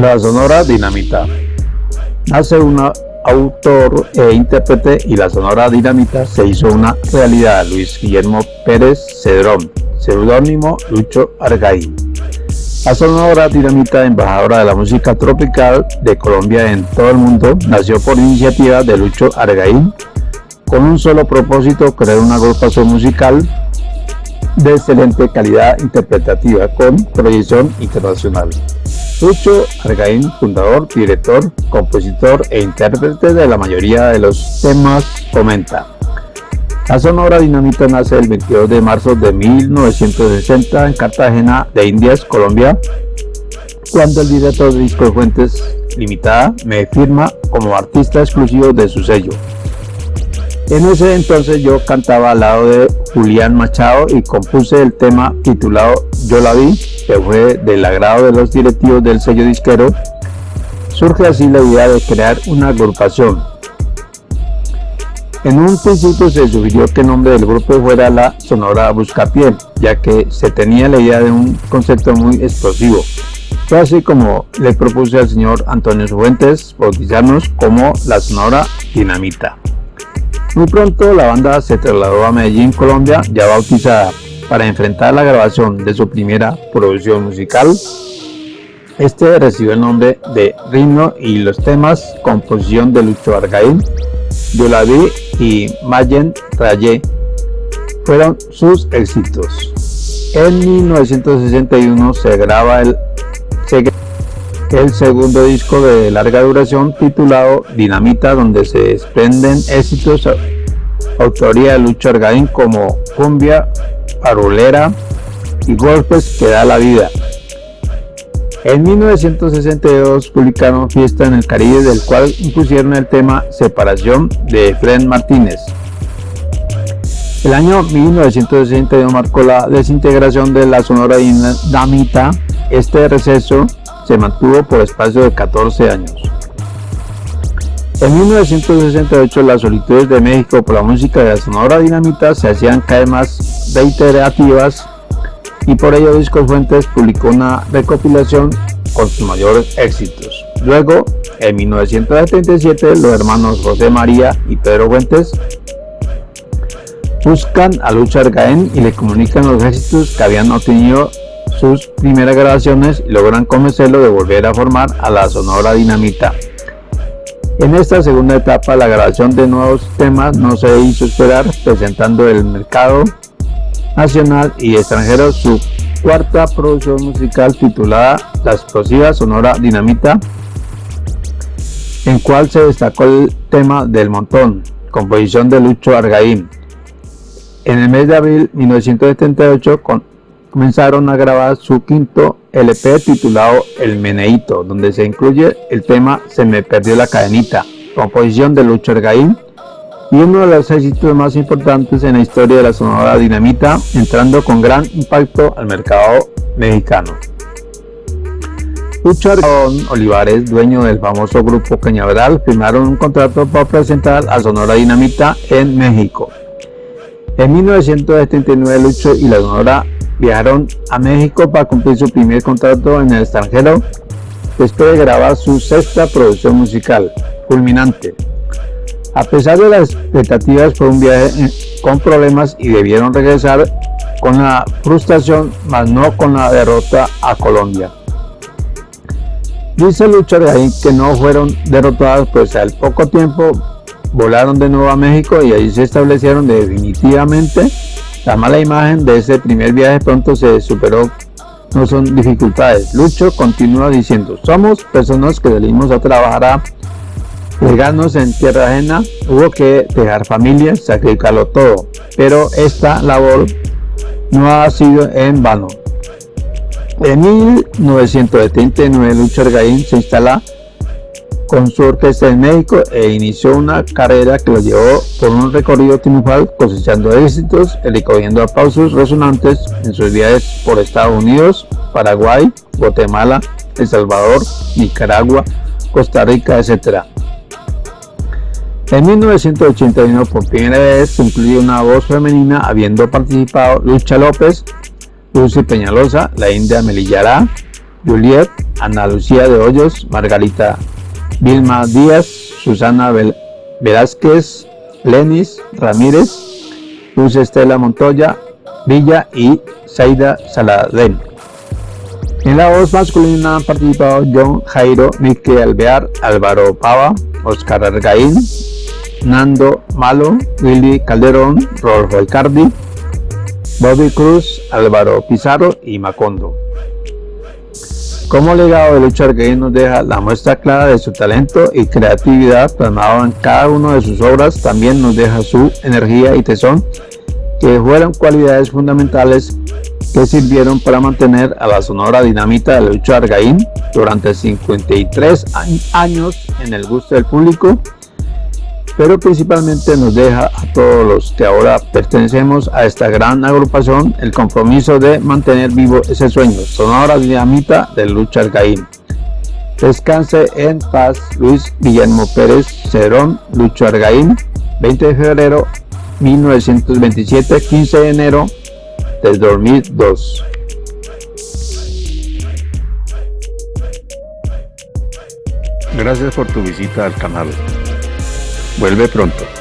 La Sonora Dinamita. Nace un autor e intérprete y la Sonora Dinamita se hizo una realidad. Luis Guillermo Pérez Cedrón, seudónimo Lucho Argaín. La Sonora Dinamita, embajadora de la música tropical de Colombia en todo el mundo, nació por iniciativa de Lucho Argaín con un solo propósito, crear una agrupación musical de excelente calidad interpretativa con proyección internacional. Lucho Argaín, fundador, director, compositor e intérprete de la mayoría de los temas, comenta. La Sonora Dinamita nace el 22 de marzo de 1960 en Cartagena de Indias, Colombia, cuando el director de Discos Fuentes Limitada me firma como artista exclusivo de su sello. En ese entonces yo cantaba al lado de Julián Machado y compuse el tema titulado Yo la vi, que fue del agrado de los directivos del sello disquero. Surge así la idea de crear una agrupación. En un principio se sugirió que el nombre del grupo fuera la Sonora Buscapié, ya que se tenía la idea de un concepto muy explosivo. Fue así como le propuse al señor Antonio Fuentes bautizarnos como la Sonora Dinamita. Muy pronto la banda se trasladó a Medellín, Colombia, ya bautizada, para enfrentar la grabación de su primera producción musical. Este recibió el nombre de Ritmo y los temas, composición de Lucho Argaín, Yo la vi y Mayen Rayé fueron sus éxitos. En 1961 se graba el, el segundo disco de larga duración titulado Dinamita donde se desprenden éxitos autoría de Lucho Argaín como Cumbia, Parolera y Golpes que da la vida. En 1962 publicaron Fiesta en el Caribe del cual impusieron el tema Separación de Fred Martínez. El año 1962 marcó la desintegración de la Sonora Dinamita. Este receso se mantuvo por espacio de 14 años. En 1968 las solicitudes de México por la música de la Sonora Dinamita se hacían cada vez más reiterativas y por ello Discos Fuentes publicó una recopilación con sus mayores éxitos. Luego, en 1977, los hermanos José María y Pedro Fuentes buscan a Lucha Argaén y le comunican los éxitos que habían obtenido sus primeras grabaciones y logran convencerlo de volver a formar a la Sonora Dinamita. En esta segunda etapa la grabación de nuevos temas no se hizo esperar, presentando el mercado nacional y extranjero su cuarta producción musical titulada La explosiva sonora dinamita, en cual se destacó el tema del montón, composición de Lucho Argaín. En el mes de abril de 1978, con comenzaron a grabar su quinto LP titulado El Meneito, donde se incluye el tema Se me perdió la cadenita, composición de Lucho Ergaín, y uno de los éxitos más importantes en la historia de la sonora dinamita, entrando con gran impacto al mercado mexicano. Lucho Olivares, dueño del famoso grupo Cañaveral, firmaron un contrato para presentar a Sonora Dinamita en México. En 1979 Lucho y la Sonora viajaron a México para cumplir su primer contrato en el extranjero después de grabar su sexta producción musical, Culminante. A pesar de las expectativas fue un viaje eh, con problemas y debieron regresar con la frustración, mas no con la derrota a Colombia. Dice Lucha ahí que no fueron derrotadas, pues al poco tiempo volaron de nuevo a México y ahí se establecieron definitivamente la mala imagen de ese primer viaje pronto se superó, no son dificultades. Lucho continúa diciendo, somos personas que salimos a trabajar a pegarnos en tierra ajena, hubo que dejar familias, sacrificarlo todo, pero esta labor no ha sido en vano. En 1979 Lucho Argaín se instala con su orquesta en México e inició una carrera que lo llevó por un recorrido triunfal cosechando éxitos y recogiendo aplausos resonantes en sus viajes por Estados Unidos, Paraguay, Guatemala, El Salvador, Nicaragua, Costa Rica, etc. En 1981 por primera vez se incluyó una voz femenina habiendo participado Lucha López, Lucy Peñalosa, la India Melillará, Juliet, Ana Lucía de Hoyos, Margarita Vilma Díaz, Susana Velázquez, Lenis Ramírez, Luz Estela Montoya, Villa y Zaida Saladén. En la voz masculina han participado John Jairo, Mique Alvear, Álvaro Pava, Oscar Argaín, Nando Malo, Willy Calderón, Rolfo Alcardi, Bobby Cruz, Álvaro Pizarro y Macondo. Como legado de Lucha Argaín nos deja la muestra clara de su talento y creatividad plasmado en cada una de sus obras, también nos deja su energía y tesón, que fueron cualidades fundamentales que sirvieron para mantener a la Sonora Dinamita de Lucha Argaín durante 53 años en el gusto del público pero principalmente nos deja a todos los que ahora pertenecemos a esta gran agrupación el compromiso de mantener vivo ese sueño, sonora dinamita de Lucha Alcaín. Descanse en paz Luis Guillermo Pérez Cerón, Lucho Argaín, 20 de febrero 1927, 15 de enero del 2002. Gracias por tu visita al canal. Vuelve pronto.